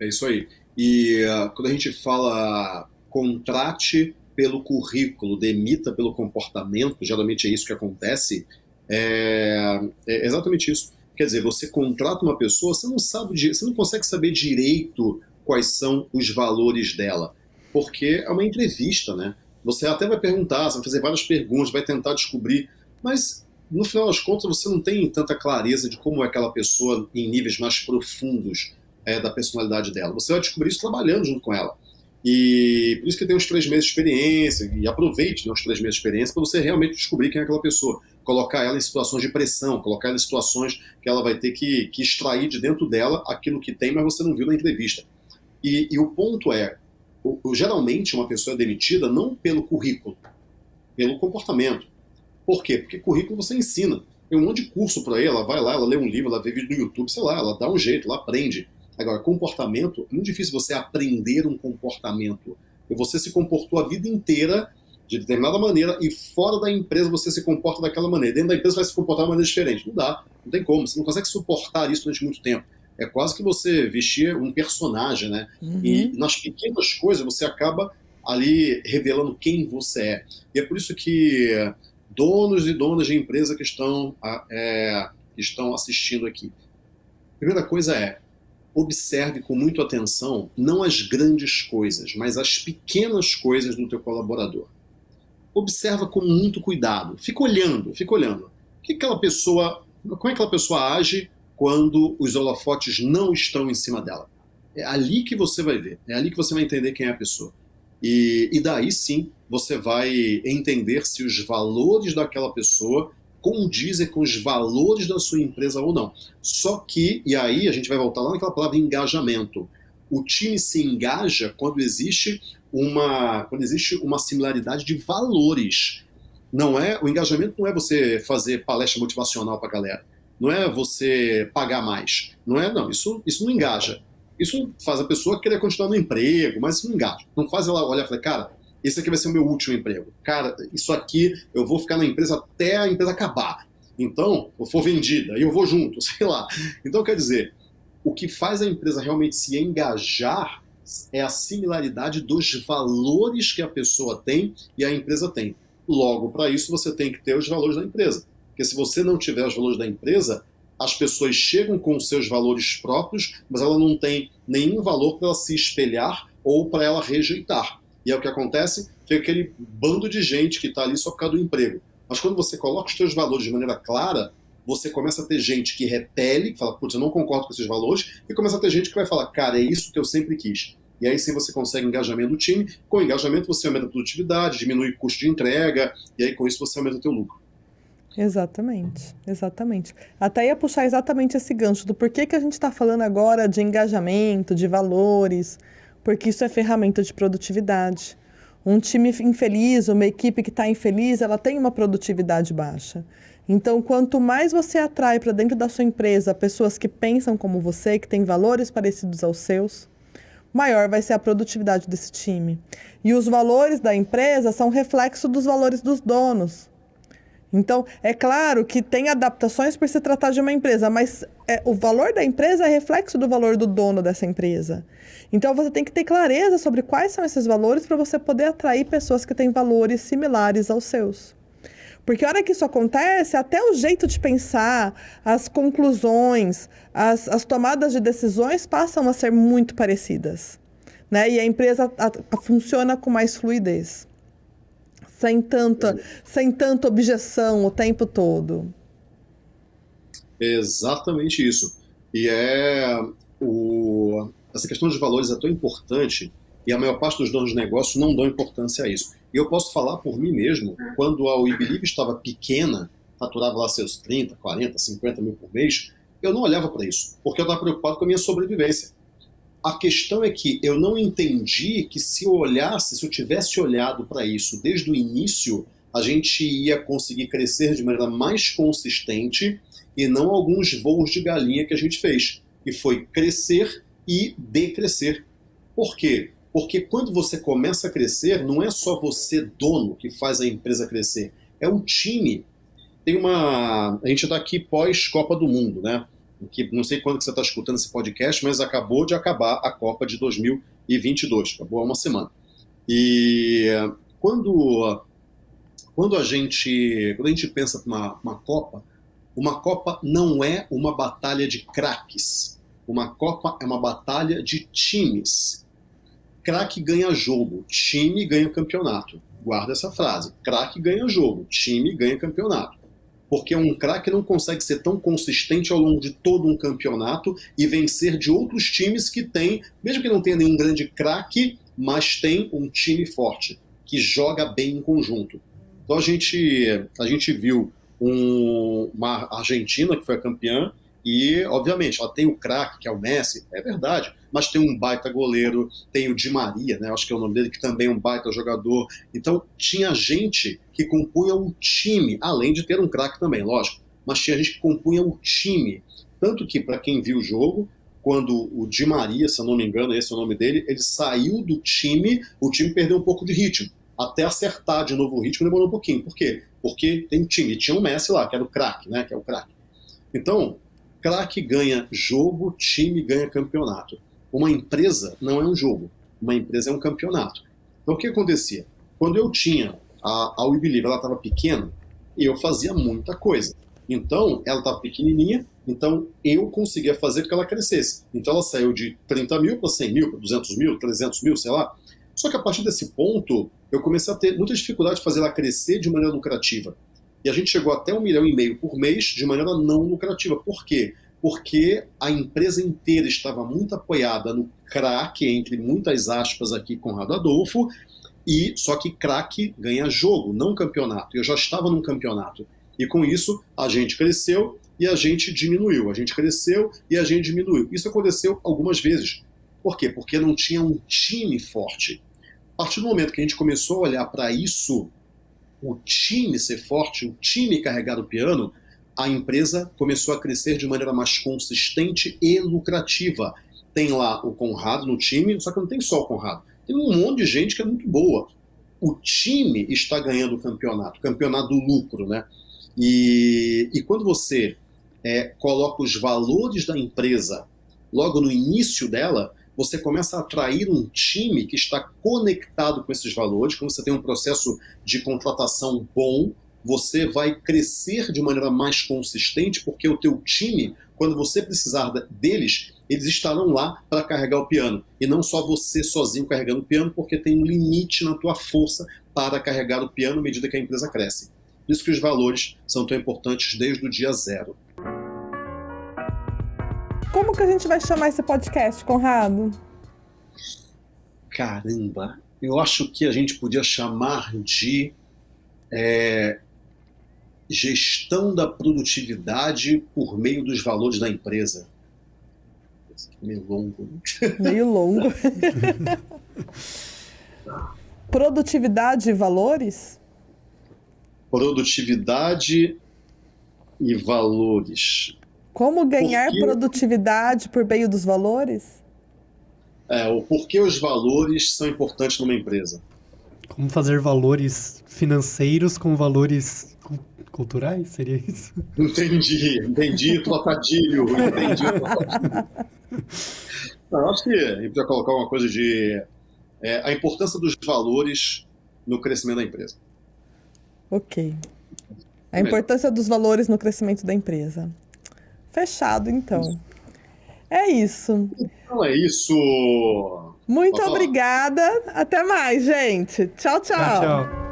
É isso aí. E uh, quando a gente fala contrate pelo currículo, demita pelo comportamento, geralmente é isso que acontece, é, é exatamente isso. Quer dizer, você contrata uma pessoa, você não sabe, você não consegue saber direito quais são os valores dela porque é uma entrevista, né? Você até vai perguntar, vai fazer várias perguntas, vai tentar descobrir, mas no final das contas você não tem tanta clareza de como é aquela pessoa em níveis mais profundos é, da personalidade dela. Você vai descobrir isso trabalhando junto com ela. E por isso que tem uns três meses de experiência, e aproveite né, os três meses de experiência para você realmente descobrir quem é aquela pessoa. Colocar ela em situações de pressão, colocar ela em situações que ela vai ter que, que extrair de dentro dela aquilo que tem, mas você não viu na entrevista. E, e o ponto é, geralmente uma pessoa é demitida não pelo currículo, pelo comportamento. Por quê? Porque currículo você ensina. Tem um monte de curso por aí, ela vai lá, ela lê um livro, ela vê vídeo no YouTube, sei lá, ela dá um jeito, ela aprende. Agora, comportamento, é muito difícil você aprender um comportamento. E você se comportou a vida inteira de determinada maneira e fora da empresa você se comporta daquela maneira. Dentro da empresa vai se comportar de maneira diferente. Não dá, não tem como. Você não consegue suportar isso durante muito tempo. É quase que você vestir um personagem, né? Uhum. E nas pequenas coisas você acaba ali revelando quem você é. E é por isso que donos e donas de empresa que estão, é, que estão assistindo aqui. Primeira coisa é, observe com muita atenção não as grandes coisas, mas as pequenas coisas do teu colaborador. Observa com muito cuidado, fica olhando, fica olhando. O que aquela pessoa, como é que aquela pessoa age quando os holofotes não estão em cima dela? É ali que você vai ver, é ali que você vai entender quem é a pessoa. E, e daí sim você vai entender se os valores daquela pessoa condizem com os valores da sua empresa ou não. Só que, e aí a gente vai voltar lá naquela palavra engajamento. O time se engaja quando existe uma, quando existe uma similaridade de valores. Não é o engajamento não é você fazer palestra motivacional para a galera. Não é você pagar mais. Não é não. Isso isso não engaja. Isso faz a pessoa querer continuar no emprego, mas isso não engaja. Não faz ela olhar e falar, cara, esse aqui vai ser o meu último emprego. Cara, isso aqui eu vou ficar na empresa até a empresa acabar. Então, eu for vendida, e eu vou junto, sei lá. Então, quer dizer, o que faz a empresa realmente se engajar é a similaridade dos valores que a pessoa tem e a empresa tem. Logo, para isso, você tem que ter os valores da empresa. Porque se você não tiver os valores da empresa, as pessoas chegam com os seus valores próprios, mas ela não tem nenhum valor para ela se espelhar ou para ela rejeitar. E é o que acontece, tem aquele bando de gente que está ali só por causa do emprego. Mas quando você coloca os seus valores de maneira clara, você começa a ter gente que repele, que fala, putz, eu não concordo com esses valores, e começa a ter gente que vai falar, cara, é isso que eu sempre quis. E aí sim você consegue engajamento do time. Com engajamento você aumenta a produtividade, diminui o custo de entrega, e aí com isso você aumenta o teu lucro. Exatamente, exatamente. Até ia puxar exatamente esse gancho do porquê que a gente está falando agora de engajamento, de valores, porque isso é ferramenta de produtividade. Um time infeliz, uma equipe que está infeliz, ela tem uma produtividade baixa. Então, quanto mais você atrai para dentro da sua empresa pessoas que pensam como você, que têm valores parecidos aos seus, maior vai ser a produtividade desse time. E os valores da empresa são reflexo dos valores dos donos. Então, é claro que tem adaptações por se tratar de uma empresa, mas é, o valor da empresa é reflexo do valor do dono dessa empresa. Então, você tem que ter clareza sobre quais são esses valores para você poder atrair pessoas que têm valores similares aos seus. Porque a hora que isso acontece, até o jeito de pensar, as conclusões, as, as tomadas de decisões passam a ser muito parecidas. Né? E a empresa a, a, funciona com mais fluidez sem tanta, sem tanta objeção o tempo todo. exatamente isso. E é o, essa questão de valores é tão importante e a maior parte dos donos de negócio não dão importância a isso. E eu posso falar por mim mesmo, quando a WeBelieve estava pequena, faturava lá seus 30, 40, 50 mil por mês, eu não olhava para isso, porque eu estava preocupado com a minha sobrevivência. A questão é que eu não entendi que se eu olhasse, se eu tivesse olhado para isso desde o início, a gente ia conseguir crescer de maneira mais consistente e não alguns voos de galinha que a gente fez, que foi crescer e decrescer. Por quê? Porque quando você começa a crescer, não é só você dono que faz a empresa crescer, é o time. Tem uma, a gente está aqui pós Copa do Mundo, né? Que não sei quando que você está escutando esse podcast, mas acabou de acabar a Copa de 2022, acabou há uma semana. E quando, quando, a, gente, quando a gente pensa uma, uma Copa, uma Copa não é uma batalha de craques. Uma Copa é uma batalha de times. Craque ganha jogo, time ganha campeonato. guarda essa frase. Craque ganha jogo, time ganha campeonato. Porque um craque não consegue ser tão consistente ao longo de todo um campeonato e vencer de outros times que têm, mesmo que não tenha nenhum grande craque, mas tem um time forte, que joga bem em conjunto. Então a gente, a gente viu um, uma Argentina que foi a campeã, e, obviamente, ela tem o craque, que é o Messi, é verdade, mas tem um baita goleiro, tem o Di Maria, né, acho que é o nome dele, que também é um baita jogador. Então, tinha gente que compunha o time, além de ter um craque também, lógico, mas tinha gente que compunha o time. Tanto que, para quem viu o jogo, quando o Di Maria, se eu não me engano, esse é o nome dele, ele saiu do time, o time perdeu um pouco de ritmo. Até acertar de novo o ritmo demorou um pouquinho. Por quê? Porque tem time. Tinha o Messi lá, que era o craque, né? Que é o craque. Então, craque ganha jogo, time ganha campeonato. Uma empresa não é um jogo, uma empresa é um campeonato. Então o que acontecia? Quando eu tinha a, a We Believe, ela estava pequena, eu fazia muita coisa. Então, ela estava pequenininha, então eu conseguia fazer com que ela crescesse. Então ela saiu de 30 mil para 100 mil, para 200 mil, 300 mil, sei lá. Só que a partir desse ponto, eu comecei a ter muita dificuldade de fazer ela crescer de maneira lucrativa. E a gente chegou até um milhão e meio por mês de maneira não lucrativa. Por quê? Porque a empresa inteira estava muito apoiada no craque, entre muitas aspas aqui, Conrado Adolfo, e só que craque ganha jogo, não campeonato. Eu já estava num campeonato. E com isso, a gente cresceu e a gente diminuiu. A gente cresceu e a gente diminuiu. Isso aconteceu algumas vezes. Por quê? Porque não tinha um time forte. A partir do momento que a gente começou a olhar para isso o time ser forte, o time carregar o piano, a empresa começou a crescer de maneira mais consistente e lucrativa. Tem lá o Conrado no time, só que não tem só o Conrado. Tem um monte de gente que é muito boa. O time está ganhando o campeonato, campeonato do lucro, né? E, e quando você é, coloca os valores da empresa logo no início dela, você começa a atrair um time que está conectado com esses valores, quando você tem um processo de contratação bom, você vai crescer de maneira mais consistente, porque o teu time, quando você precisar deles, eles estarão lá para carregar o piano. E não só você sozinho carregando o piano, porque tem um limite na tua força para carregar o piano à medida que a empresa cresce. Por isso que os valores são tão importantes desde o dia zero. Como que a gente vai chamar esse podcast, Conrado? Caramba, eu acho que a gente podia chamar de é, gestão da produtividade por meio dos valores da empresa. Meio longo. Né? Meio longo. Produtividade e valores? Produtividade e valores. Como ganhar Porque... produtividade por meio dos valores? É, o porquê os valores são importantes numa empresa. Como fazer valores financeiros com valores culturais? Seria isso? Entendi, entendi trocadilho, entendi. Não, acho que a gente podia colocar uma coisa de é, a importância dos valores no crescimento da empresa. Ok. A importância dos valores no crescimento da empresa. Fechado, então. É isso. Então é isso. Muito obrigada. Até mais, gente. Tchau, tchau. Tchau, tchau.